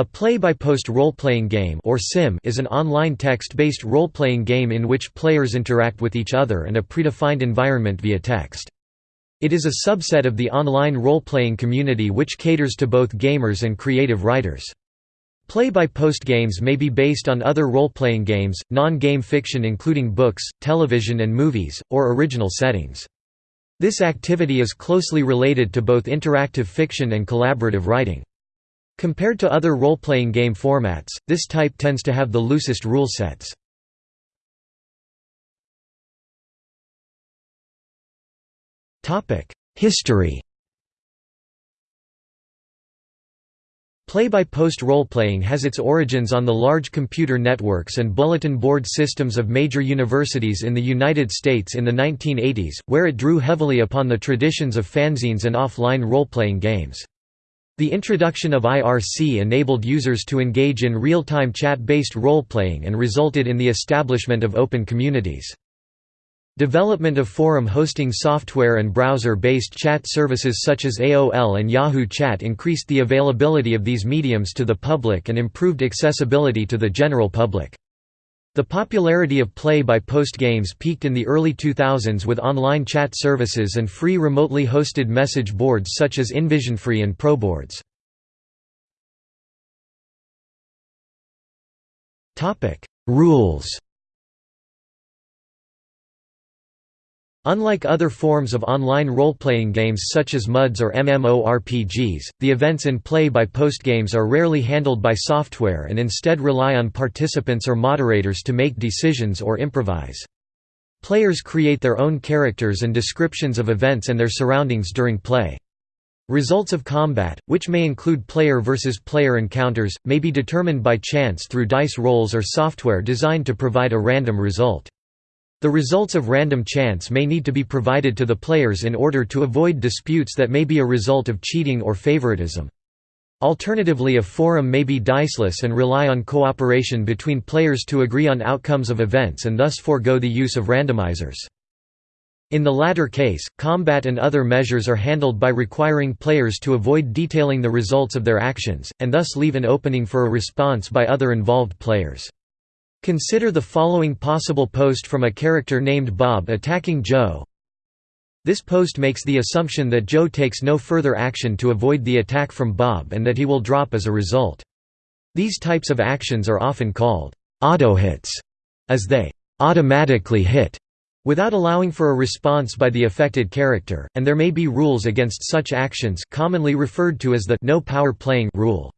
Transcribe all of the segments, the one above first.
A play-by-post role-playing game or sim is an online text-based role-playing game in which players interact with each other and a predefined environment via text. It is a subset of the online role-playing community which caters to both gamers and creative writers. Play-by-post games may be based on other role-playing games, non-game fiction including books, television and movies, or original settings. This activity is closely related to both interactive fiction and collaborative writing. Compared to other role-playing game formats, this type tends to have the loosest rule sets. History Play-by-post role-playing has its origins on the large computer networks and bulletin board systems of major universities in the United States in the 1980s, where it drew heavily upon the traditions of fanzines and offline role-playing games. The introduction of IRC enabled users to engage in real-time chat-based role-playing and resulted in the establishment of open communities. Development of forum hosting software and browser-based chat services such as AOL and Yahoo Chat increased the availability of these mediums to the public and improved accessibility to the general public. The popularity of play-by-post games peaked in the early 2000s with online chat services and free remotely hosted message boards such as InVisionFree and ProBoards. Rules Unlike other forms of online role-playing games such as MUDs or MMORPGs, the events in play-by-post games are rarely handled by software and instead rely on participants or moderators to make decisions or improvise. Players create their own characters and descriptions of events and their surroundings during play. Results of combat, which may include player versus player encounters, may be determined by chance through dice rolls or software designed to provide a random result. The results of random chance may need to be provided to the players in order to avoid disputes that may be a result of cheating or favoritism. Alternatively a forum may be diceless and rely on cooperation between players to agree on outcomes of events and thus forego the use of randomizers. In the latter case, combat and other measures are handled by requiring players to avoid detailing the results of their actions, and thus leave an opening for a response by other involved players. Consider the following possible post from a character named Bob attacking Joe. This post makes the assumption that Joe takes no further action to avoid the attack from Bob and that he will drop as a result. These types of actions are often called auto-hits, as they automatically hit without allowing for a response by the affected character, and there may be rules against such actions commonly referred to as the no power playing rule.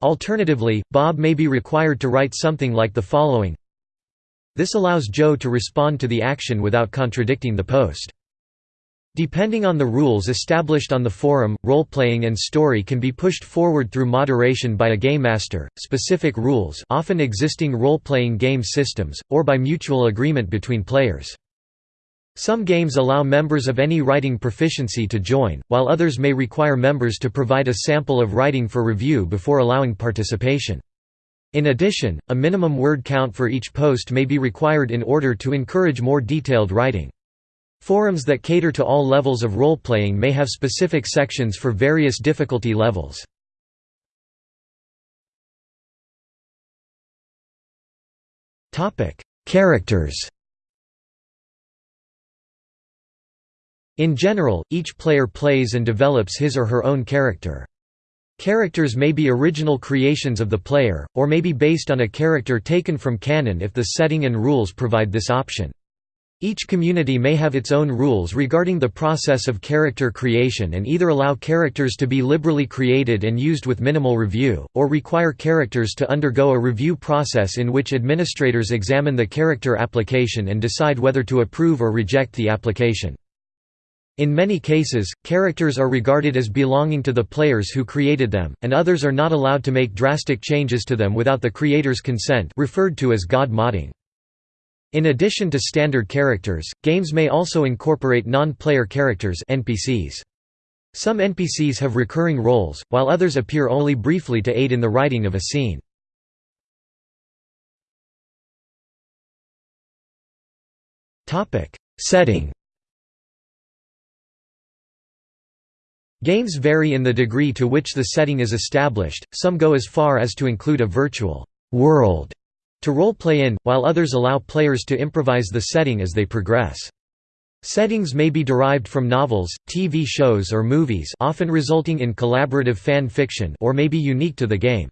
Alternatively, Bob may be required to write something like the following This allows Joe to respond to the action without contradicting the post. Depending on the rules established on the forum, role-playing and story can be pushed forward through moderation by a game master, specific rules often existing role-playing game systems, or by mutual agreement between players. Some games allow members of any writing proficiency to join, while others may require members to provide a sample of writing for review before allowing participation. In addition, a minimum word count for each post may be required in order to encourage more detailed writing. Forums that cater to all levels of role-playing may have specific sections for various difficulty levels. Characters In general, each player plays and develops his or her own character. Characters may be original creations of the player, or may be based on a character taken from canon if the setting and rules provide this option. Each community may have its own rules regarding the process of character creation and either allow characters to be liberally created and used with minimal review, or require characters to undergo a review process in which administrators examine the character application and decide whether to approve or reject the application. In many cases, characters are regarded as belonging to the players who created them, and others are not allowed to make drastic changes to them without the creator's consent referred to as god modding. In addition to standard characters, games may also incorporate non-player characters NPCs. Some NPCs have recurring roles, while others appear only briefly to aid in the writing of a scene. Setting Games vary in the degree to which the setting is established, some go as far as to include a virtual world to role-play in, while others allow players to improvise the setting as they progress. Settings may be derived from novels, TV shows or movies often resulting in collaborative fan fiction or may be unique to the game.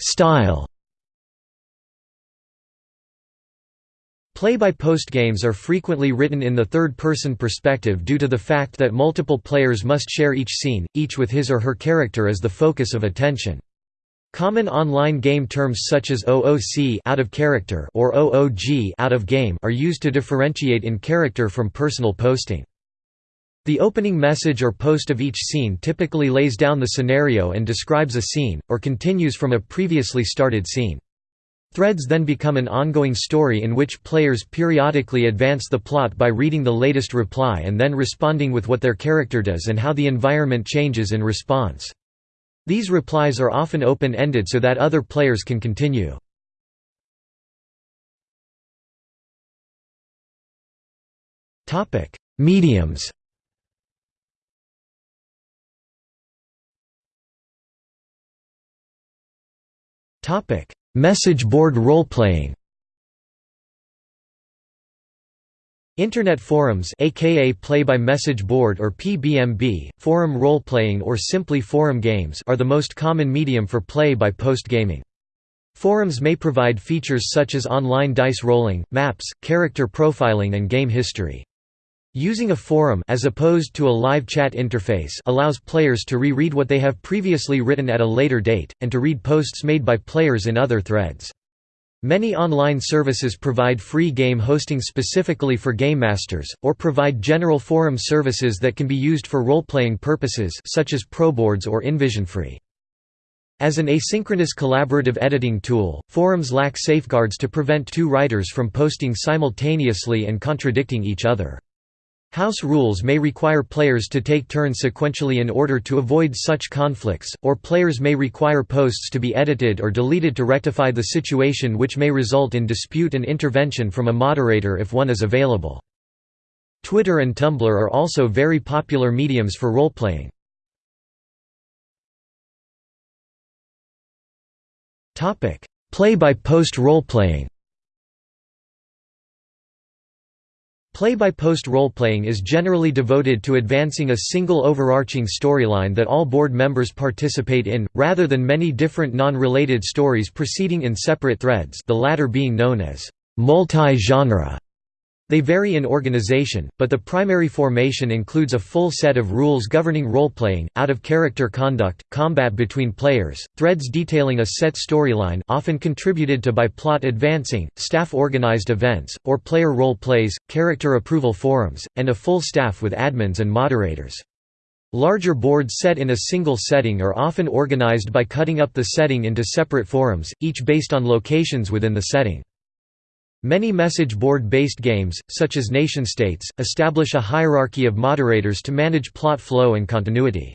Style Play-by-post games are frequently written in the third-person perspective due to the fact that multiple players must share each scene, each with his or her character as the focus of attention. Common online game terms such as OOC out of character or OOG out of game are used to differentiate in character from personal posting. The opening message or post of each scene typically lays down the scenario and describes a scene, or continues from a previously started scene. Threads then become an ongoing story in which players periodically advance the plot by reading the latest reply and then responding with what their character does and how the environment changes in response. These replies are often open-ended so that other players can continue. Mediums Topic: Message board role-playing Internet forums aka play-by-message board or PBMB, forum role-playing or simply forum games are the most common medium for play-by-post gaming. Forums may provide features such as online dice rolling, maps, character profiling and game history. Using a forum as opposed to a live chat interface allows players to reread what they have previously written at a later date, and to read posts made by players in other threads. Many online services provide free game hosting specifically for game masters, or provide general forum services that can be used for role-playing purposes such as ProBoards or InVisionFree. As an asynchronous collaborative editing tool, forums lack safeguards to prevent two writers from posting simultaneously and contradicting each other. House rules may require players to take turns sequentially in order to avoid such conflicts, or players may require posts to be edited or deleted to rectify the situation which may result in dispute and intervention from a moderator if one is available. Twitter and Tumblr are also very popular mediums for role-playing. Play-by-post role-playing Play-by-post role-playing is generally devoted to advancing a single overarching storyline that all board members participate in, rather than many different non-related stories proceeding in separate threads the latter being known as multi-genre. They vary in organization, but the primary formation includes a full set of rules governing role-playing, out-of-character conduct, combat between players, threads detailing a set storyline often contributed to by plot advancing, staff-organized events, or player role plays, character approval forums, and a full staff with admins and moderators. Larger boards set in a single setting are often organized by cutting up the setting into separate forums, each based on locations within the setting. Many message board-based games, such as NationStates, establish a hierarchy of moderators to manage plot flow and continuity.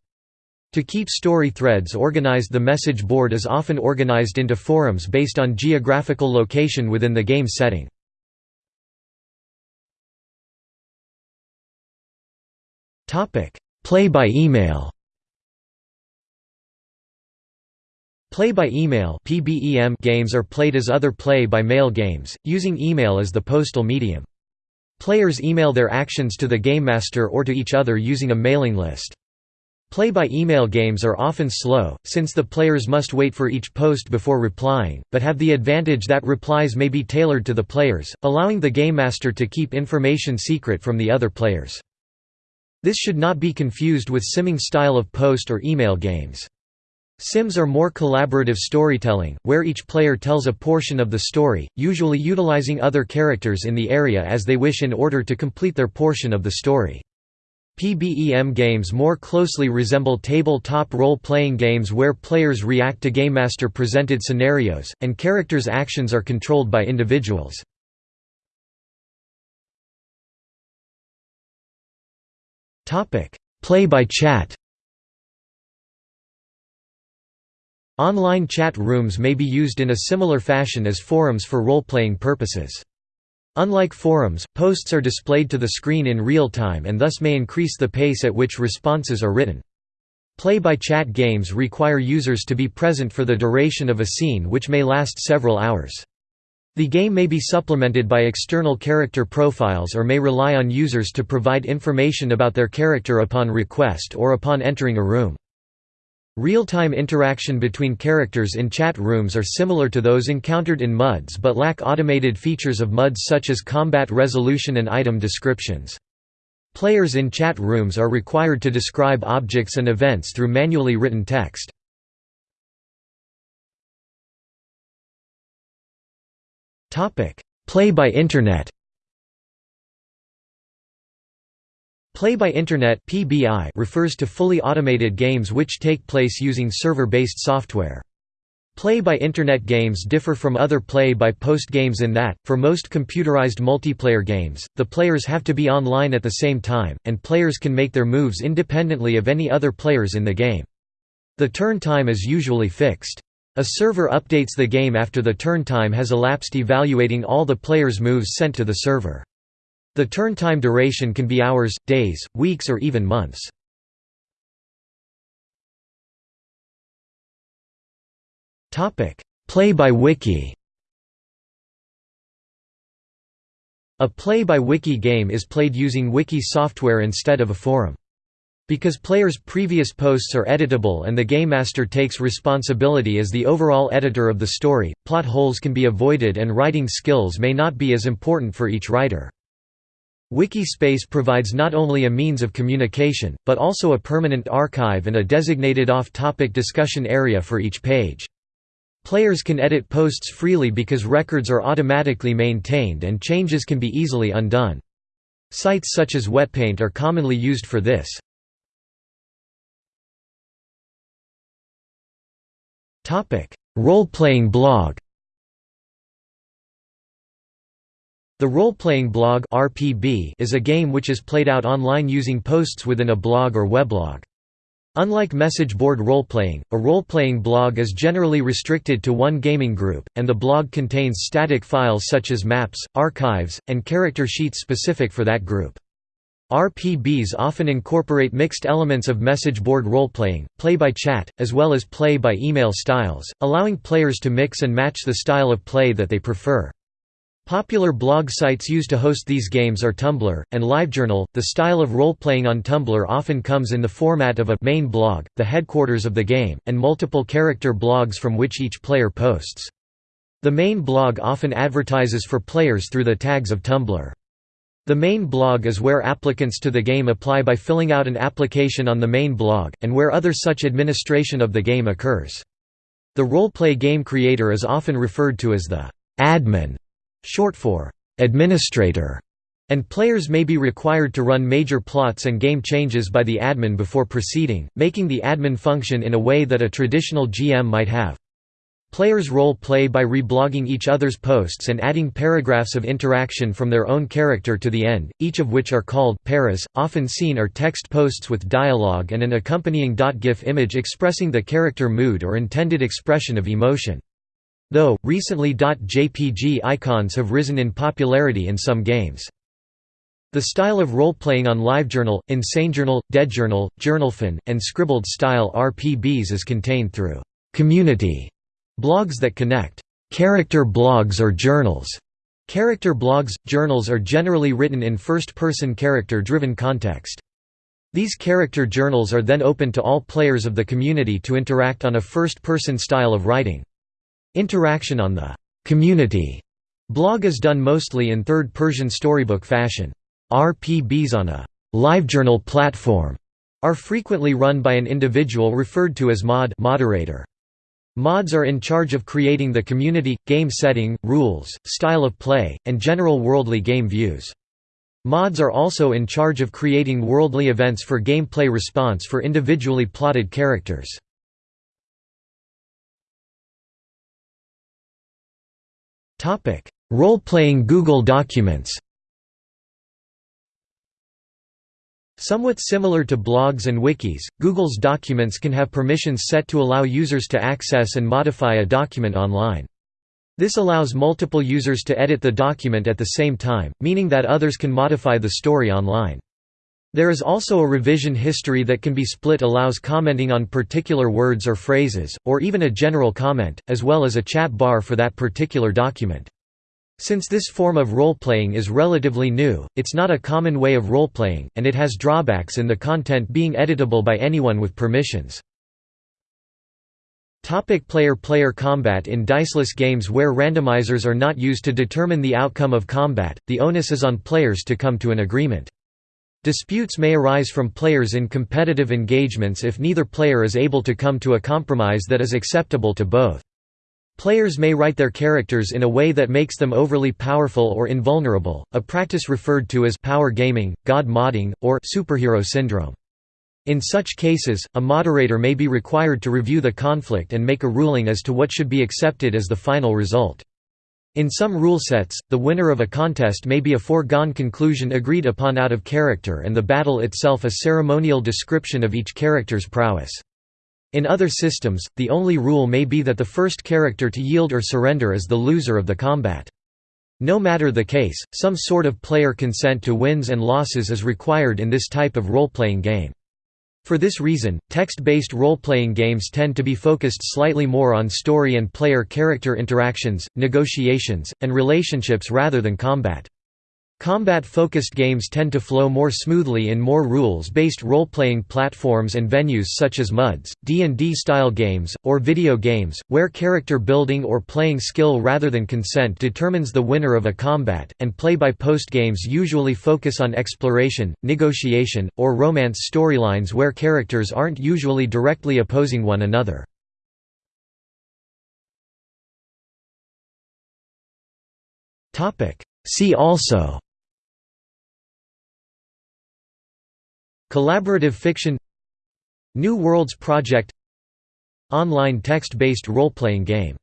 To keep story threads organized the message board is often organized into forums based on geographical location within the game setting. Play by email Play-by-email games are played as other play-by-mail games, using email as the postal medium. Players email their actions to the game master or to each other using a mailing list. Play-by-email games are often slow, since the players must wait for each post before replying, but have the advantage that replies may be tailored to the players, allowing the game master to keep information secret from the other players. This should not be confused with simming style of post or email games. Sims are more collaborative storytelling, where each player tells a portion of the story, usually utilizing other characters in the area as they wish in order to complete their portion of the story. PBEM games more closely resemble tabletop role-playing games where players react to GameMaster-presented scenarios, and characters' actions are controlled by individuals. Play by chat Online chat rooms may be used in a similar fashion as forums for role-playing purposes. Unlike forums, posts are displayed to the screen in real time and thus may increase the pace at which responses are written. Play-by-chat games require users to be present for the duration of a scene which may last several hours. The game may be supplemented by external character profiles or may rely on users to provide information about their character upon request or upon entering a room. Real-time interaction between characters in chat rooms are similar to those encountered in MUDs but lack automated features of MUDs such as combat resolution and item descriptions. Players in chat rooms are required to describe objects and events through manually written text. Play by Internet Play by Internet (PBI) refers to fully automated games which take place using server-based software. Play by Internet games differ from other play by post games in that, for most computerized multiplayer games, the players have to be online at the same time, and players can make their moves independently of any other players in the game. The turn time is usually fixed. A server updates the game after the turn time has elapsed evaluating all the players' moves sent to the server. The turn time duration can be hours, days, weeks or even months. Play by Wiki A Play by Wiki game is played using wiki software instead of a forum. Because players' previous posts are editable and the game master takes responsibility as the overall editor of the story, plot holes can be avoided and writing skills may not be as important for each writer. Wikispace provides not only a means of communication, but also a permanent archive and a designated off-topic discussion area for each page. Players can edit posts freely because records are automatically maintained and changes can be easily undone. Sites such as Wetpaint are commonly used for this. Role-playing blog The role-playing blog (RPB) is a game which is played out online using posts within a blog or weblog. Unlike message board role-playing, a role-playing blog is generally restricted to one gaming group, and the blog contains static files such as maps, archives, and character sheets specific for that group. RPBs often incorporate mixed elements of message board role-playing, play-by-chat, as well as play-by-email styles, allowing players to mix and match the style of play that they prefer. Popular blog sites used to host these games are Tumblr, and LiveJournal. The style of role-playing on Tumblr often comes in the format of a main blog, the headquarters of the game, and multiple character blogs from which each player posts. The main blog often advertises for players through the tags of Tumblr. The main blog is where applicants to the game apply by filling out an application on the main blog, and where other such administration of the game occurs. The role-play game creator is often referred to as the admin short for administrator, and players may be required to run major plots and game changes by the admin before proceeding, making the admin function in a way that a traditional GM might have. Players role play by reblogging each other's posts and adding paragraphs of interaction from their own character to the end, each of which are called paras. Often seen are text posts with dialogue and an accompanying .gif image expressing the character mood or intended expression of emotion. Though, recently .jpg icons have risen in popularity in some games. The style of role-playing on LiveJournal, InsaneJournal, DeadJournal, JournalFen, and Scribbld style RPBs is contained through «community» blogs that connect «character blogs or journals». Character blogs, journals are generally written in first-person character-driven context. These character journals are then open to all players of the community to interact on a first-person style of writing. Interaction on the community blog is done mostly in third person storybook fashion. RPBs on a LiveJournal platform are frequently run by an individual referred to as mod moderator. Mods are in charge of creating the community, game setting, rules, style of play, and general worldly game views. Mods are also in charge of creating worldly events for gameplay response for individually plotted characters. Role-playing Google Documents Somewhat similar to blogs and wikis, Google's documents can have permissions set to allow users to access and modify a document online. This allows multiple users to edit the document at the same time, meaning that others can modify the story online. There is also a revision history that can be split allows commenting on particular words or phrases, or even a general comment, as well as a chat bar for that particular document. Since this form of role-playing is relatively new, it's not a common way of role-playing, and it has drawbacks in the content being editable by anyone with permissions. Player-player combat In diceless games where randomizers are not used to determine the outcome of combat, the onus is on players to come to an agreement. Disputes may arise from players in competitive engagements if neither player is able to come to a compromise that is acceptable to both. Players may write their characters in a way that makes them overly powerful or invulnerable, a practice referred to as power gaming, god modding, or superhero syndrome. In such cases, a moderator may be required to review the conflict and make a ruling as to what should be accepted as the final result. In some rule sets, the winner of a contest may be a foregone conclusion agreed upon out of character and the battle itself a ceremonial description of each character's prowess. In other systems, the only rule may be that the first character to yield or surrender is the loser of the combat. No matter the case, some sort of player consent to wins and losses is required in this type of role-playing game. For this reason, text-based role-playing games tend to be focused slightly more on story and player-character interactions, negotiations, and relationships rather than combat. Combat-focused games tend to flow more smoothly in more rules-based role-playing platforms and venues such as MUDs, D&D-style games, or video games, where character building or playing skill rather than consent determines the winner of a combat, and play-by-post games usually focus on exploration, negotiation, or romance storylines where characters aren't usually directly opposing one another. See also Collaborative fiction New Worlds Project Online text-based role-playing game